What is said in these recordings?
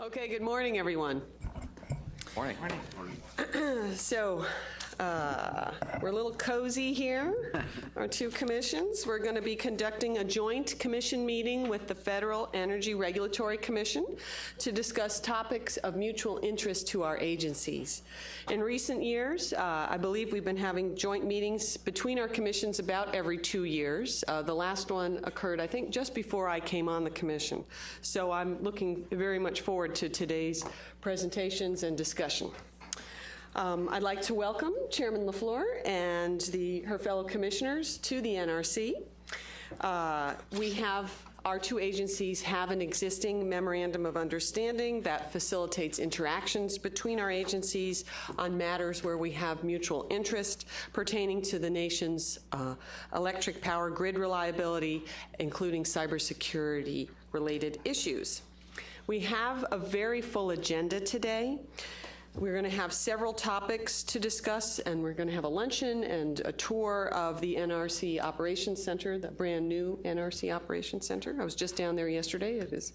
Okay, good morning, everyone. Morning. Morning. so, uh, we're a little cozy here, our two commissions. We're going to be conducting a joint commission meeting with the Federal Energy Regulatory Commission to discuss topics of mutual interest to our agencies. In recent years, uh, I believe we've been having joint meetings between our commissions about every two years. Uh, The last one occurred, I think, just before I came on the commission. So I'm looking very much forward to today's presentations and discussion. Um, I'd like to welcome Chairman LaFleur and the, her fellow commissioners to the NRC. Uh, we have, our two agencies have an existing memorandum of understanding that facilitates interactions between our agencies on matters where we have mutual interest pertaining to the nation's uh, electric power grid reliability, including cybersecurity related issues. We have a very full agenda today. We're going to have several topics to discuss, and we're going to have a luncheon and a tour of the NRC Operations Center, the brand-new NRC Operations Center. I was just down there yesterday. It is,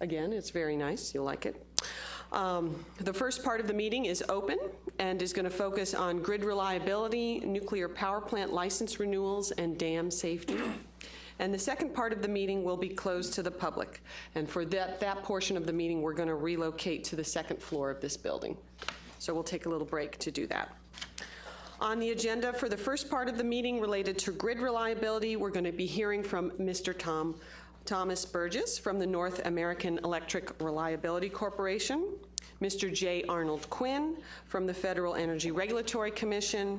again, it's very nice. You'll like it. Um, The first part of the meeting is open and is going to focus on grid reliability, nuclear power plant license renewals, and dam safety. And the second part of the meeting will be closed to the public. And for that, that portion of the meeting, we're going to relocate to the second floor of this building. So we'll take a little break to do that. On the agenda for the first part of the meeting related to grid reliability, we're going to be hearing from Mr. Tom, Thomas Burgess from the North American Electric Reliability Corporation, Mr. J. Arnold Quinn from the Federal Energy Regulatory Commission,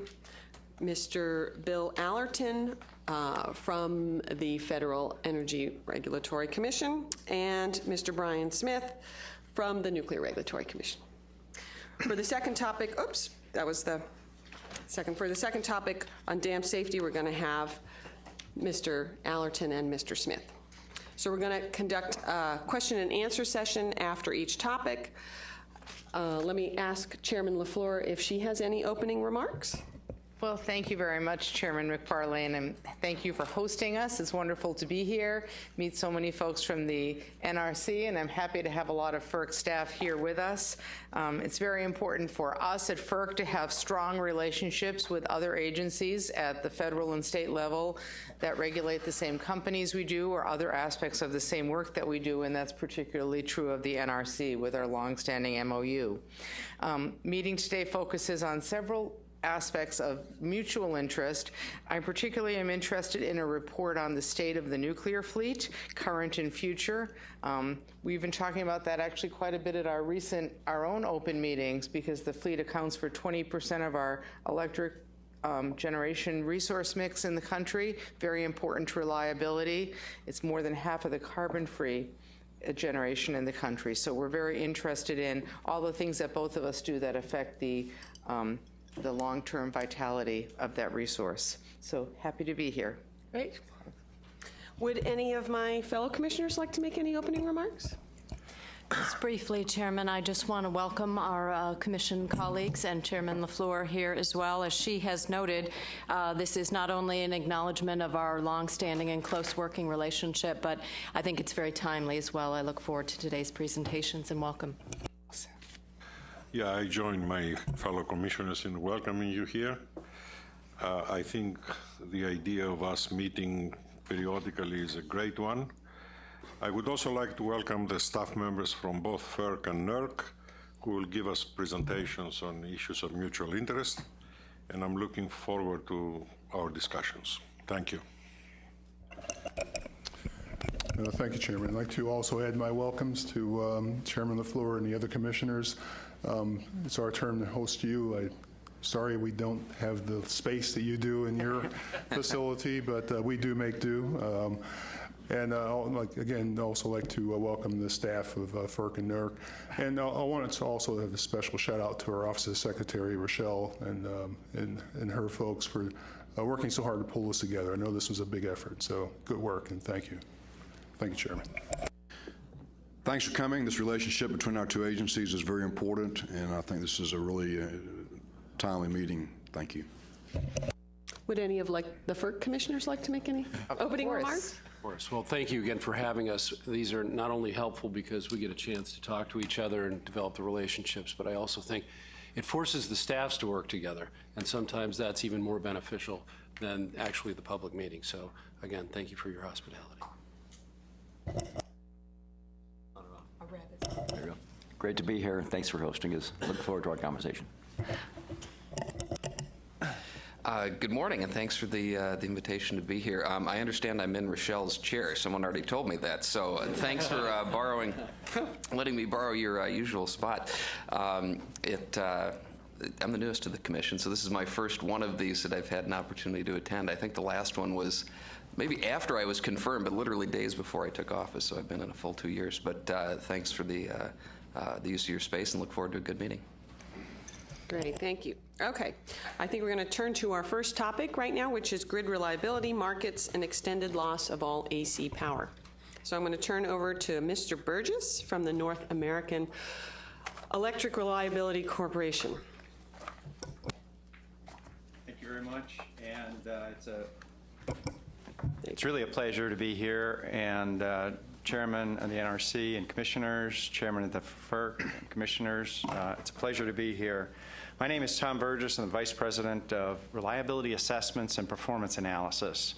Mr. Bill Allerton uh, from the Federal Energy Regulatory Commission, and Mr. Brian Smith from the Nuclear Regulatory Commission. For the second topic, oops, that was the second. For the second topic on dam safety, we're going to have Mr. Allerton and Mr. Smith. So we're going to conduct a question and answer session after each topic. Uh, Let me ask Chairman LaFleur if she has any opening remarks. Well, thank you very much, Chairman Macfarlane, and thank you for hosting us. It's wonderful to be here, meet so many folks from the NRC, and I'm happy to have a lot of FERC staff here with us. Um, it's very important for us at FERC to have strong relationships with other agencies at the federal and state level that regulate the same companies we do or other aspects of the same work that we do, and that's particularly true of the NRC with our longstanding MOU. Um, meeting today focuses on several aspects of mutual interest. I particularly am interested in a report on the state of the nuclear fleet, current and future. Um, we've been talking about that actually quite a bit at our recent, our own open meetings because the fleet accounts for 20% of our electric um, generation resource mix in the country, very important to reliability. It's more than half of the carbon-free uh, generation in the country. So we're very interested in all the things that both of us do that affect the um, the long-term vitality of that resource. So happy to be here. Great. Would any of my fellow commissioners like to make any opening remarks? Just briefly, Chairman, I just want to welcome our uh, commission colleagues and Chairman LaFleur here as well. As she has noted, uh, this is not only an acknowledgement of our longstanding and close working relationship, but I think it's very timely as well. I look forward to today's presentations and welcome. Yeah, I join my fellow commissioners in welcoming you here. Uh, I think the idea of us meeting periodically is a great one. I would also like to welcome the staff members from both FERC and NERC who will give us presentations on issues of mutual interest, and I'm looking forward to our discussions. Thank you. Uh, Thank you, Chairman. I'd like to also add my welcomes to um, Chairman LaFleur and the other commissioners. Um, It's our turn to host you. I- Sorry we don't have the space that you do in your facility, but uh, we do make do. Um, And uh, like- again, also like to uh, welcome the staff of uh, FERC and NERC. And uh, I wanted to also have a special shout out to our Office of Secretary, Rochelle, and um, and and her folks for uh, working so hard to pull this together. I know this was a big effort, so good work, and thank you. Thank you, Chairman. Thanks for coming. This relationship between our two agencies is very important, and I think this is a really uh, timely meeting. Thank you. Would any of like the FERC commissioners like to make any Of opening course. remarks? course. Well, thank you again for having us. These are not only helpful because we get a chance to talk to each other and develop the relationships, but I also think it forces the staffs to work together, and sometimes that's even more beneficial than actually the public meeting. So again, thank you for your hospitality. There you go. Great to be here. Thanks for hosting us. Look forward to our conversation. Uh, Good morning, and thanks for the, uh, the invitation to be here. Um, I understand I'm in Rochelle's chair. Someone already told me that, so uh, thanks for uh, borrowing, letting me borrow your uh, usual spot. Um, It, I'm the newest to the commission, so this is my first one of these that I've had an opportunity to attend. I think the last one was maybe after I was confirmed, but literally days before I took office, so I've been in a full two years. But thanks for the, uh, the use of your space, and look forward to a good meeting. Great, thank you. Okay, I think we're going to turn to our first topic right now, which is grid reliability, markets, and extended loss of all AC power. So I'm going to turn over to Mr. Burgess from the North American Electric Reliability Corporation. Thank you very much, and uh, it's a, it's really a pleasure to be here, and uh, Chairman of the NRC and Commissioners, Chairman of the FERC, and Commissioners, uh, it's a pleasure to be here. My name is Tom Burgess, I'm the Vice President of Reliability Assessments and Performance Analysis.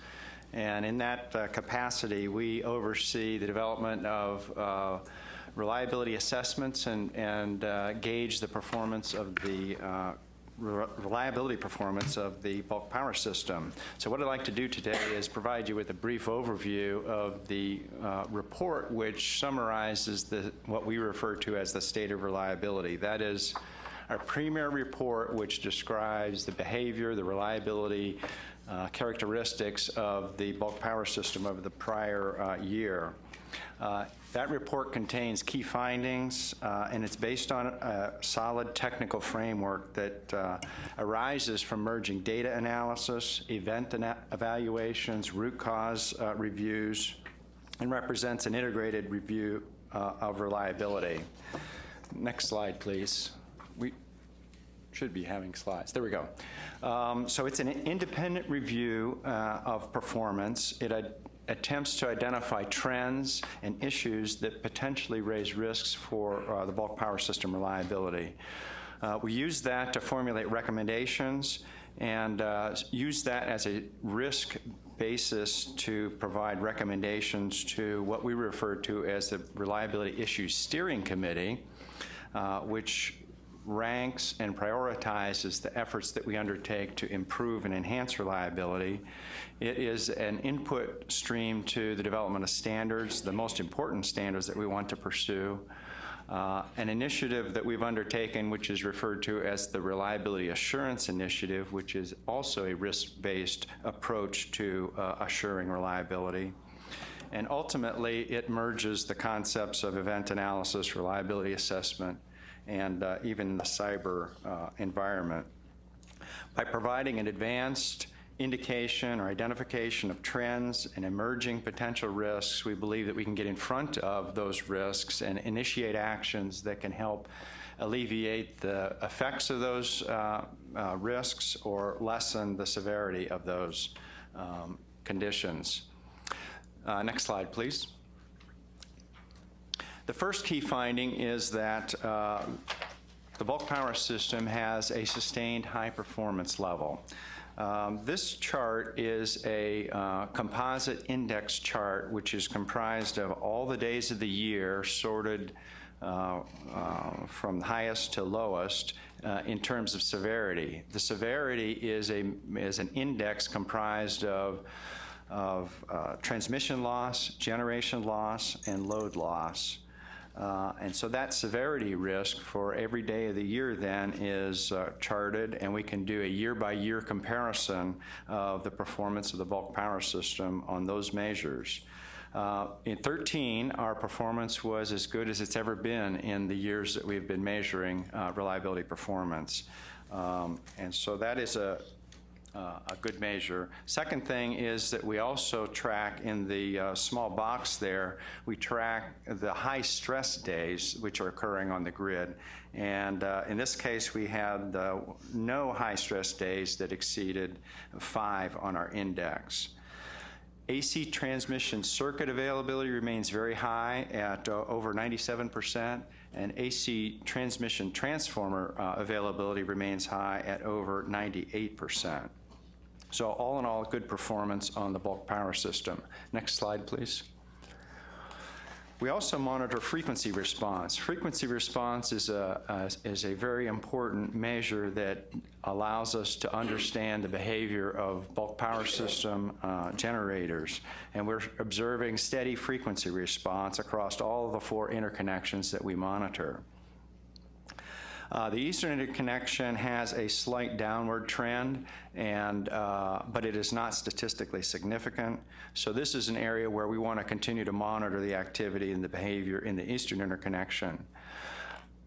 And in that uh, capacity, we oversee the development of uh, reliability assessments and, and uh, gauge the performance of the uh, reliability performance of the bulk power system. So what I'd like to do today is provide you with a brief overview of the uh, report which summarizes the, what we refer to as the state of reliability. That is our premier report which describes the behavior, the reliability, uh, characteristics of the bulk power system over the prior uh, year. Uh, That report contains key findings, uh, and it's based on a solid technical framework that uh, arises from merging data analysis, event ana- evaluations, root cause uh, reviews, and represents an integrated review uh, of reliability. Next slide, please. We should be having slides. There we go. Um, So it's an independent review of performance. It attempts to identify trends and issues that potentially raise risks for uh, the bulk power system reliability. Uh, We use that to formulate recommendations and uh, use that as a risk basis to provide recommendations to what we refer to as the Reliability Issues Steering Committee, uh, which ranks and prioritizes the efforts that we undertake to improve and enhance reliability. It is an input stream to the development of standards, the most important standards that we want to pursue. Uh, an initiative that we've undertaken, which is referred to as the Reliability Assurance Initiative, which is also a risk-based approach to uh, assuring reliability. And ultimately, it merges the concepts of event analysis, reliability assessment, and uh, even the cyber uh, environment. By providing an advanced indication or identification of trends and emerging potential risks, we believe that we can get in front of those risks and initiate actions that can help alleviate the effects of those uh, uh, risks or lessen the severity of those um, conditions. Uh, Next slide, please. The first key finding is that uh, the bulk power system has a sustained high performance level. Um, This chart is a uh, composite index chart, which is comprised of all the days of the year sorted uh, uh, from highest to lowest uh, in terms of severity. The severity is a is an index comprised of of uh, transmission loss, generation loss, and load loss. Uh, And so that severity risk for every day of the year then is uh, charted, and we can do a year-by-year comparison of the performance of the bulk power system on those measures. Uh, In 13, our performance was as good as it's ever been in the years that we've been measuring uh, reliability performance. Um, And so that is a, uh, a good measure. Second thing is that we also track in the uh, small box there, we track the high stress days which are occurring on the grid. And uh, in this case, we had uh, no high stress days that exceeded five on our index. AC transmission circuit availability remains very high at uh, over 97%, and AC transmission transformer uh, availability remains high at over 98%. So all in all, good performance on the bulk power system. Next slide, please. We also monitor frequency response. Frequency response is a, is a very important measure that allows us to understand the behavior of bulk power system uh, generators. And we're observing steady frequency response across all of the four interconnections that we monitor. Uh, The eastern interconnection has a slight downward trend, and, uh, but it is not statistically significant. So this is an area where we want to continue to monitor the activity and the behavior in the eastern interconnection.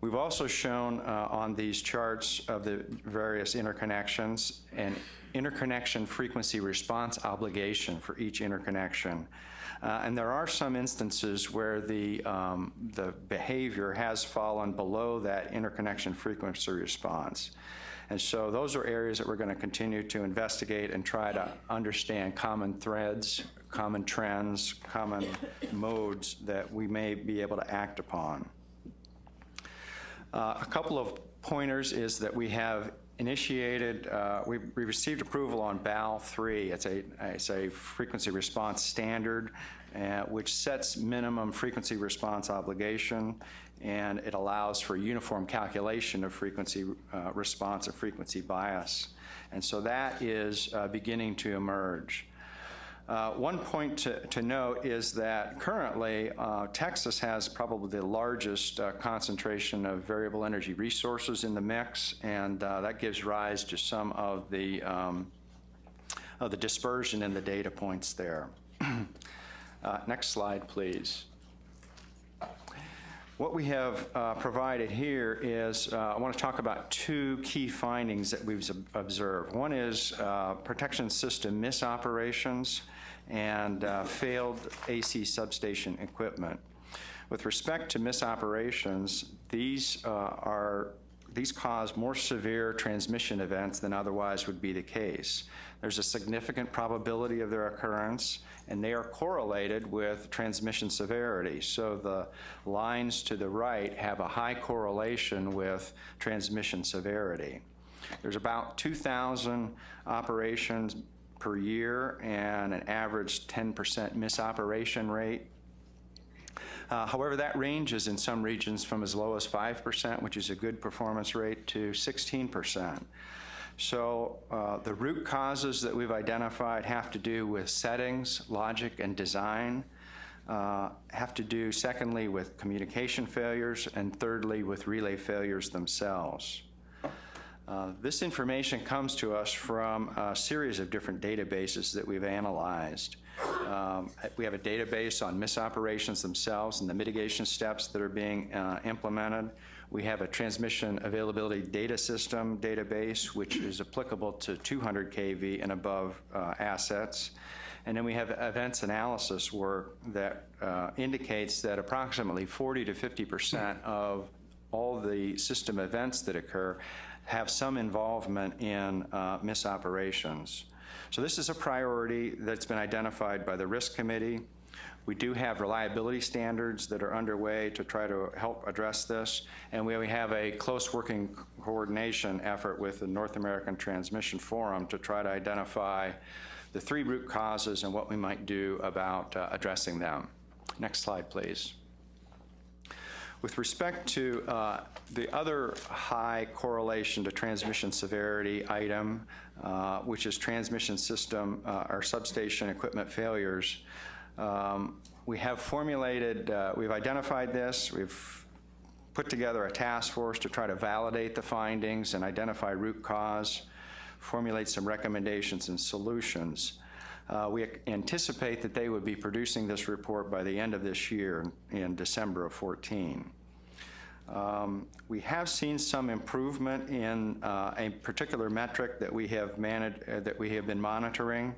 We've also shown uh, on these charts of the various interconnections an interconnection frequency response obligation for each interconnection. Uh, And there are some instances where the, um, the behavior has fallen below that interconnection frequency response. And so those are areas that we're going to continue to investigate and try to understand common threads, common trends, common modes that we may be able to act upon. Uh, A couple of pointers is that we have initiated, uh, we we received approval on BAL 3. It's a, it's a frequency response standard, uh, which sets minimum frequency response obligation, and it allows for uniform calculation of frequency uh, response and frequency bias. And so that is uh, beginning to emerge. Uh, One point to to note is that currently, uh, Texas has probably the largest uh, concentration of variable energy resources in the mix, and uh, that gives rise to some of the, um, of the dispersion in the data points there. Uh, Next slide, please. What we have uh, provided here is, uh, I want to talk about two key findings that we've observed. One is uh, protection system misoperations and uh, failed AC substation equipment. With respect to misoperations, these uh, are these cause more severe transmission events than otherwise would be the case. There's a significant probability of their occurrence, and they are correlated with transmission severity. So the lines to the right have a high correlation with transmission severity. There's about 2,000 operations per year and an average 10% misoperation rate. Uh, However, that ranges in some regions from as low as 5%, which is a good performance rate, to 16%. So uh, the root causes that we've identified have to do with settings, logic, and design, uh, have to do, secondly, with communication failures, and thirdly, with relay failures themselves. Uh, This information comes to us from a series of different databases that we've analyzed. Um, We have a database on misoperations themselves and the mitigation steps that are being uh, implemented. We have a transmission availability data system database, which is applicable to 200 kV and above uh, assets. And then we have events analysis work that uh, indicates that approximately 40 to 50 percent of all the system events that occur have some involvement in uh, misoperations. So this is a priority that's been identified by the risk committee. We do have reliability standards that are underway to try to help address this, and we have a close working coordination effort with the North American Transmission Forum to try to identify the three root causes and what we might do about uh, addressing them. Next slide, please. With respect to uh, the other high correlation to transmission severity item, uh, which is transmission system uh, or substation equipment failures, um, we have formulated, uh, we've identified this, we've put together a task force to try to validate the findings and identify root cause, formulate some recommendations and solutions. Uh, We anticipate that they would be producing this report by the end of this year, in December of 14. Um, We have seen some improvement in uh, a particular metric that we have managed, uh, that we have been monitoring.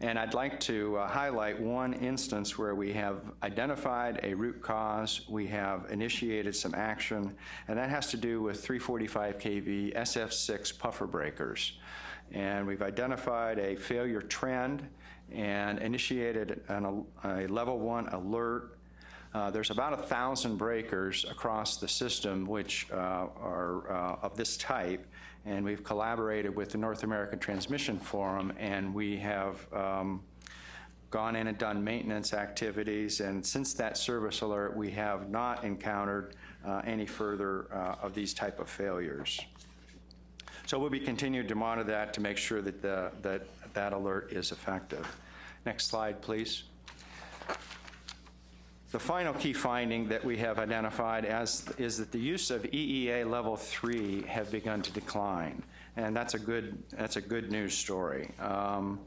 And I'd like to uh, highlight one instance where we have identified a root cause, we have initiated some action, and that has to do with 345 kV SF6 puffer breakers. And we've identified a failure trend, and initiated an, a level one alert. Uh, There's about a 1,000 breakers across the system which uh, are uh, of this type, and we've collaborated with the North American Transmission Forum, and we have um, gone in and done maintenance activities, and since that service alert, we have not encountered uh, any further uh, of these type of failures. So we'll be continuing to monitor that to make sure that the, that that alert is effective. Next slide, please. The final key finding that we have identified as, is that the use of EEA Level 3 have begun to decline, and that's a good, that's a good news story. Um,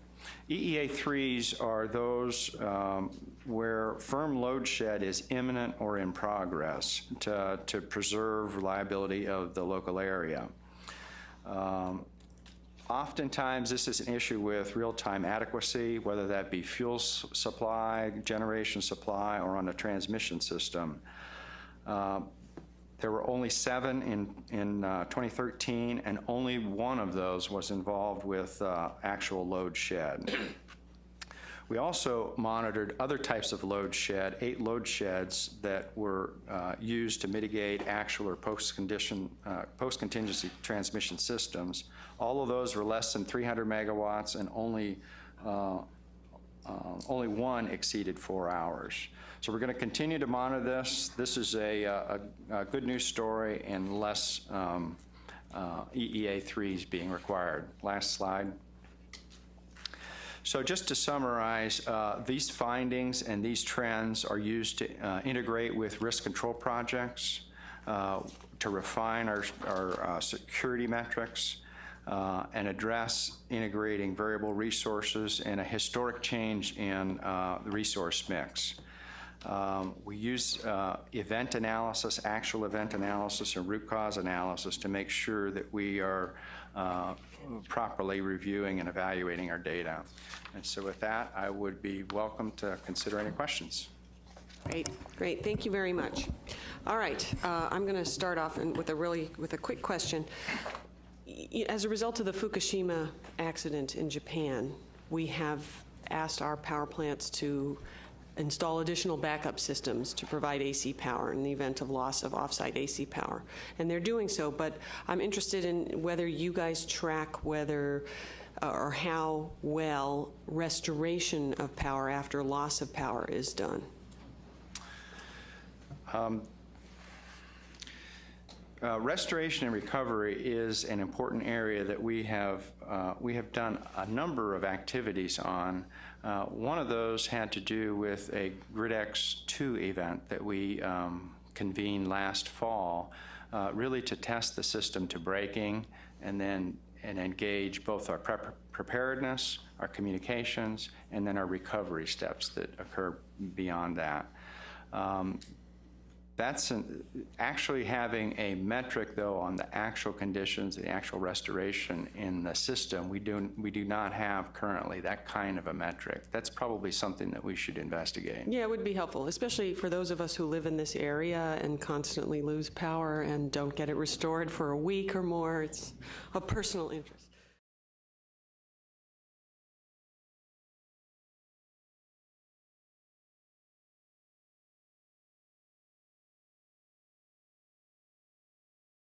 EEA 3s are those um, where firm load shed is imminent or in progress to, to preserve reliability of the local area. Um, Oftentimes, this is an issue with real-time adequacy, whether that be fuel supply, generation supply, or on a transmission system. Uh, There were only seven in, in uh, 2013, and only one of those was involved with uh, actual load shed. We also monitored other types of load shed, eight load sheds that were uh, used to mitigate actual or post-condition, uh, post-contingency transmission systems. All of those were less than 300 megawatts, and only uh, uh, only one exceeded four hours. So we're going to continue to monitor this. This is a, uh, a, a good news story and less um, uh, EEA 3s being required. Last slide. So just to summarize, uh, these findings and these trends are used to uh, integrate with risk control projects, uh, to refine our, our uh, security metrics, uh, and address integrating variable resources and a historic change in uh, the resource mix. Um, We use uh, event analysis, actual event analysis, and root cause analysis to make sure that we are uh, properly reviewing and evaluating our data. And so with that, I would be welcome to consider any questions. Great, great, thank you very much. All right, uh, I'm going to start off in- with a really, with a quick question. As a result of the Fukushima accident in Japan, we have asked our power plants to install additional backup systems to provide AC power in the event of loss of offsite AC power. And they're doing so, but I'm interested in whether you guys track whether uh, or how well restoration of power after loss of power is done. Uh, Restoration and recovery is an important area that we have, uh, we have done a number of activities on. Uh, One of those had to do with a GridEx 2 event that we um, convened last fall, uh, really to test the system to breaking and then and engage both our prep- preparedness, our communications, and then our recovery steps that occur beyond that. Um, that's an- actually having a metric, though, on the actual conditions, the actual restoration in the system. We do, we do not have currently that kind of a metric. That's probably something that we should investigate. Yeah, it would be helpful, especially for those of us who live in this area and constantly lose power and don't get it restored for a week or more. It's a personal interest.